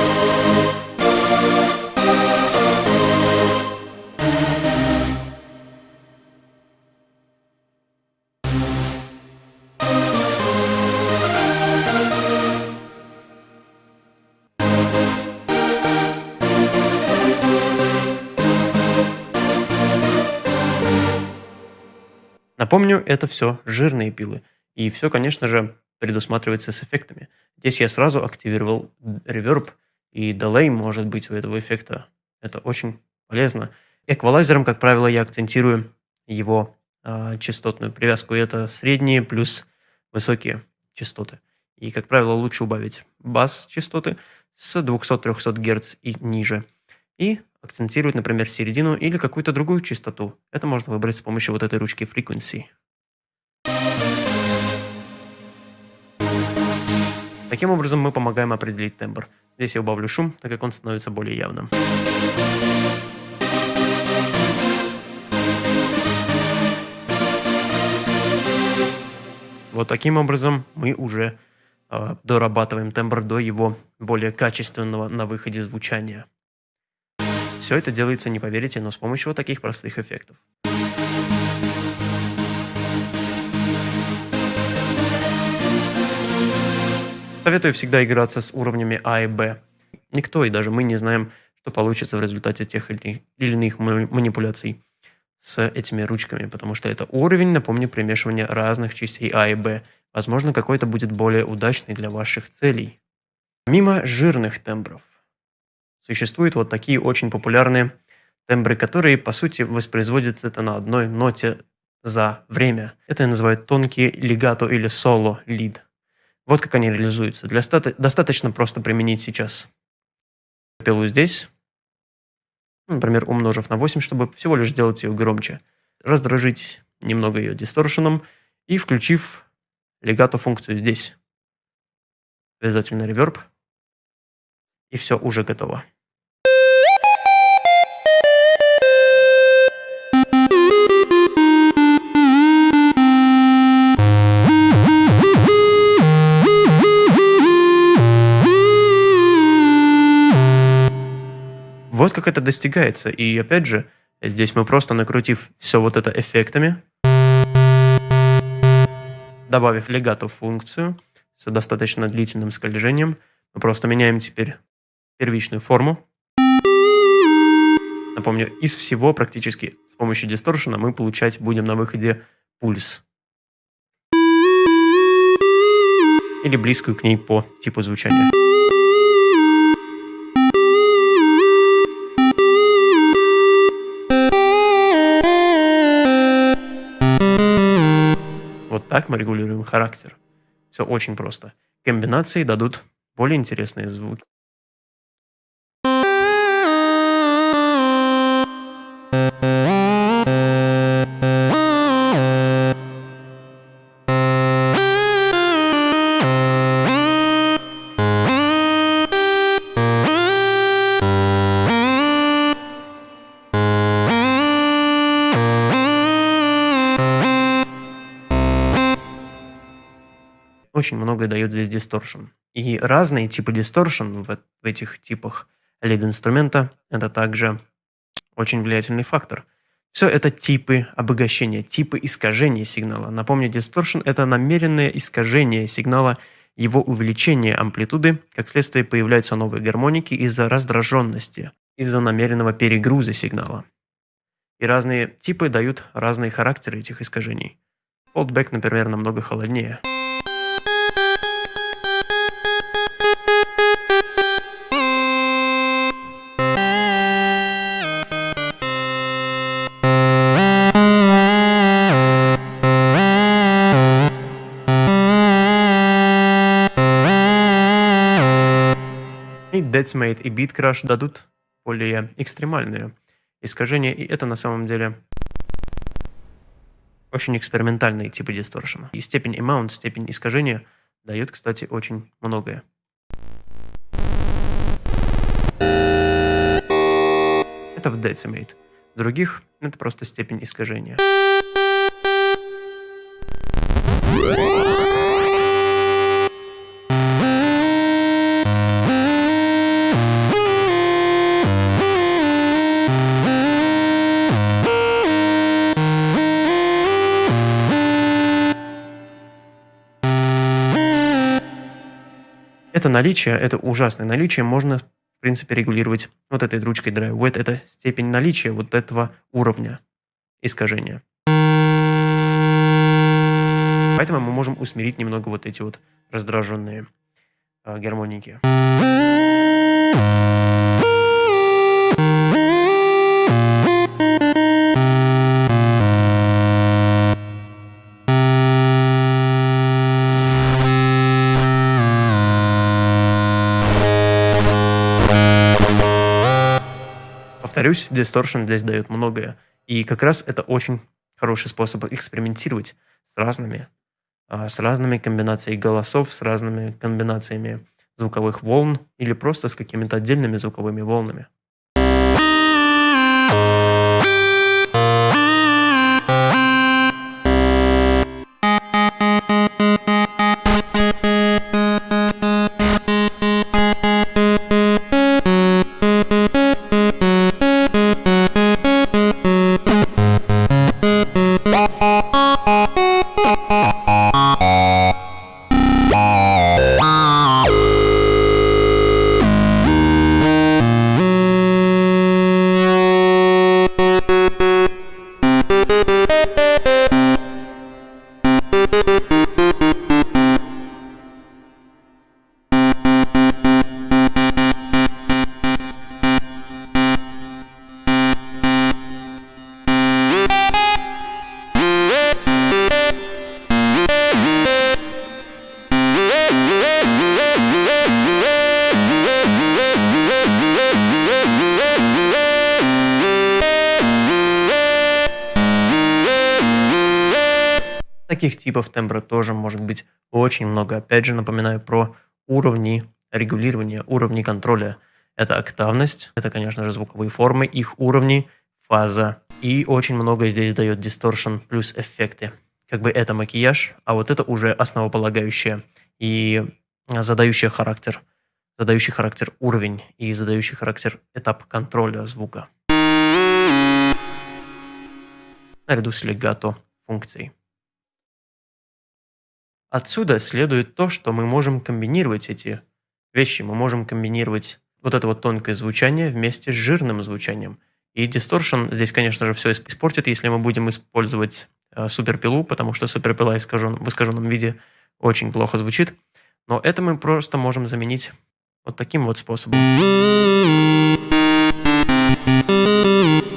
Напомню, это все жирные пилы. И все, конечно же, предусматривается с эффектами. Здесь я сразу активировал реверб, и delay может быть у этого эффекта. Это очень полезно. Эквалайзером, как правило, я акцентирую его э, частотную привязку. И это средние плюс высокие частоты. И, как правило, лучше убавить бас частоты с 200-300 Гц и ниже. И акцентировать, например, середину или какую-то другую частоту. Это можно выбрать с помощью вот этой ручки Frequency. Таким образом мы помогаем определить тембр. Здесь я убавлю шум, так как он становится более явным. Вот таким образом мы уже э, дорабатываем тембр до его более качественного на выходе звучания. Все это делается, не поверите, но с помощью вот таких простых эффектов. Советую всегда играться с уровнями А и Б. Никто и даже мы не знаем, что получится в результате тех или иных манипуляций с этими ручками, потому что это уровень, напомню, примешивания разных частей А и Б. Возможно, какой-то будет более удачный для ваших целей. Мимо жирных тембров Существуют вот такие очень популярные тембры, которые, по сути, воспроизводятся это на одной ноте за время. Это называют тонкие легато или соло лид. Вот как они реализуются. Для стата достаточно просто применить сейчас пилу здесь, например, умножив на 8, чтобы всего лишь сделать ее громче. Раздражить немного ее дисторшеном и включив легато функцию здесь. Обязательно реверб. И все, уже готово. Вот как это достигается. И опять же, здесь мы просто накрутив все вот это эффектами, добавив легато функцию с достаточно длительным скольжением, мы просто меняем теперь первичную форму. Напомню, из всего практически с помощью дисторшена мы получать будем на выходе пульс. Или близкую к ней по типу звучания. Так мы регулируем характер. Все очень просто. Комбинации дадут более интересные звуки. Очень многое дает здесь дисторшн. И разные типы дисторшн в, в этих типах лид-инструмента – это также очень влиятельный фактор. Все это типы обогащения, типы искажения сигнала. Напомню, distortion – это намеренное искажение сигнала, его увеличение амплитуды, как следствие появляются новые гармоники из-за раздраженности, из-за намеренного перегруза сигнала. И разные типы дают разные характеры этих искажений. Фолдбэк, например, намного холоднее. И Deathmate и BeatCrush дадут более экстремальные искажения, и это на самом деле очень экспериментальные типы дисторшена. И степень amount, степень искажения дает, кстати, очень многое. Это в Decimate. Других это просто степень искажения. Наличие, это ужасное наличие можно, в принципе, регулировать вот этой ручкой Drive Wet. Это степень наличия вот этого уровня искажения. Поэтому мы можем усмирить немного вот эти вот раздраженные э, гармоники. Повторюсь, Distortion здесь дает многое. И как раз это очень хороший способ экспериментировать с разными, а, с разными комбинациями голосов, с разными комбинациями звуковых волн или просто с какими-то отдельными звуковыми волнами. Таких типов тембра тоже может быть очень много. Опять же, напоминаю про уровни регулирования, уровни контроля. Это октавность, это, конечно же, звуковые формы, их уровни, фаза. И очень много здесь дает дисторшн плюс эффекты. Как бы это макияж, а вот это уже основополагающее и задающий характер, задающий характер уровень и задающий характер этап контроля звука. Наряду с легато функцией. Отсюда следует то, что мы можем комбинировать эти вещи. Мы можем комбинировать вот это вот тонкое звучание вместе с жирным звучанием. И дисторшн здесь, конечно же, все испортит, если мы будем использовать э, суперпилу, потому что суперпила искажен, в искаженном виде очень плохо звучит. Но это мы просто можем заменить вот таким вот способом.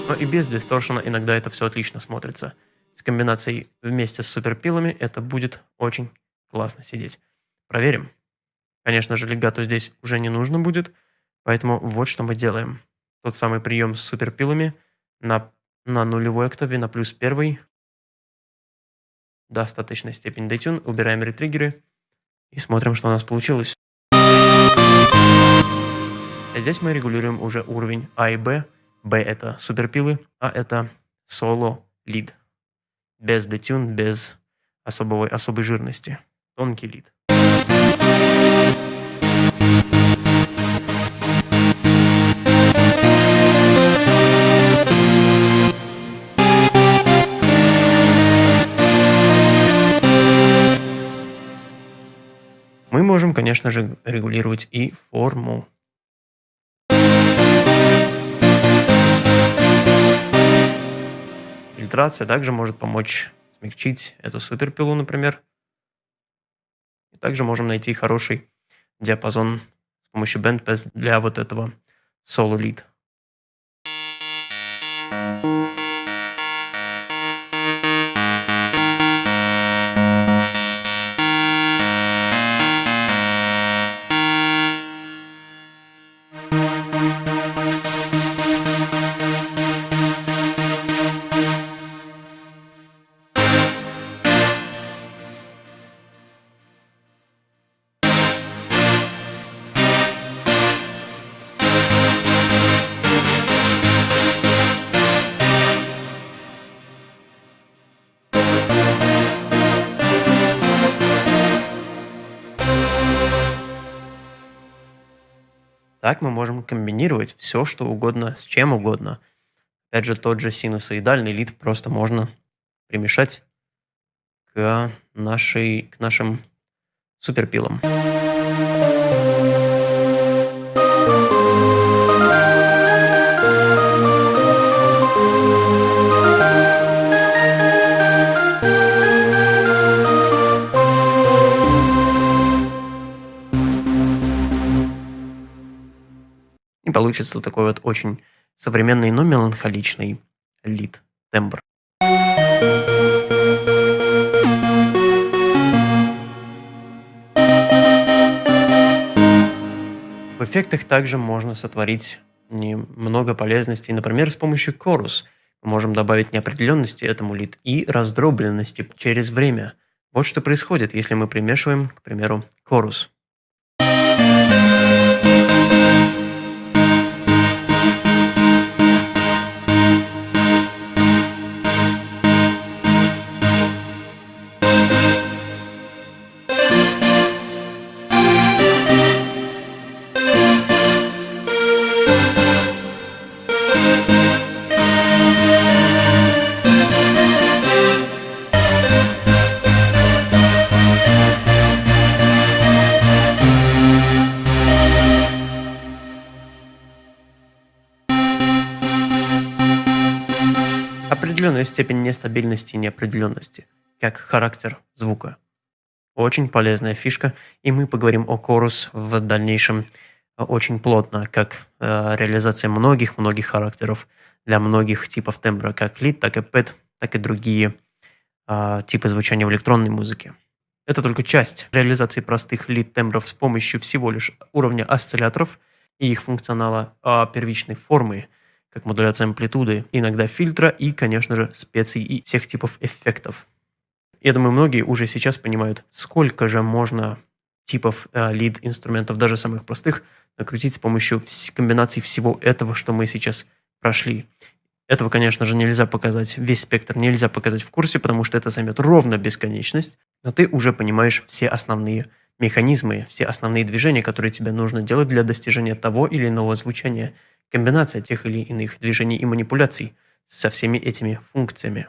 Но и без дисторшена иногда это все отлично смотрится. С комбинацией вместе с суперпилами это будет очень классно сидеть. Проверим. Конечно же, легато здесь уже не нужно будет, поэтому вот что мы делаем. Тот самый прием с суперпилами на, на нулевой октаве, на плюс первый. Достаточная степень детюн. Убираем ретриггеры и смотрим, что у нас получилось. А здесь мы регулируем уже уровень А и Б. Б это суперпилы, а это соло лид. Без детюн, без особой, особой жирности Тонкий лид. Мы можем, конечно же, регулировать и форму. Фильтрация также может помочь смягчить эту суперпилу, например. И также можем найти хороший диапазон с помощью BandPass для вот этого Solo комбинировать все, что угодно, с чем угодно. Опять же, тот же синусоидальный лид просто можно примешать к, нашей, к нашим суперпилам. Получится такой вот очень современный, но меланхоличный лид, тембр. В эффектах также можно сотворить много полезностей. Например, с помощью Chorus мы можем добавить неопределенности этому лид и раздробленности через время. Вот что происходит, если мы примешиваем, к примеру, Chorus. Степень нестабильности и неопределенности, как характер звука. Очень полезная фишка, и мы поговорим о Chorus в дальнейшем очень плотно, как э, реализация многих-многих характеров для многих типов тембра, как лид, так и пэт, так и другие э, типы звучания в электронной музыке. Это только часть реализации простых лид-тембров с помощью всего лишь уровня осцилляторов и их функционала э, первичной формы – как модуляция амплитуды, иногда фильтра и, конечно же, специй и всех типов эффектов. Я думаю, многие уже сейчас понимают, сколько же можно типов э, лид-инструментов, даже самых простых, накрутить с помощью комбинаций всего этого, что мы сейчас прошли. Этого, конечно же, нельзя показать, весь спектр нельзя показать в курсе, потому что это займет ровно бесконечность, но ты уже понимаешь все основные механизмы, все основные движения, которые тебе нужно делать для достижения того или иного звучания – комбинация тех или иных движений и манипуляций со всеми этими функциями.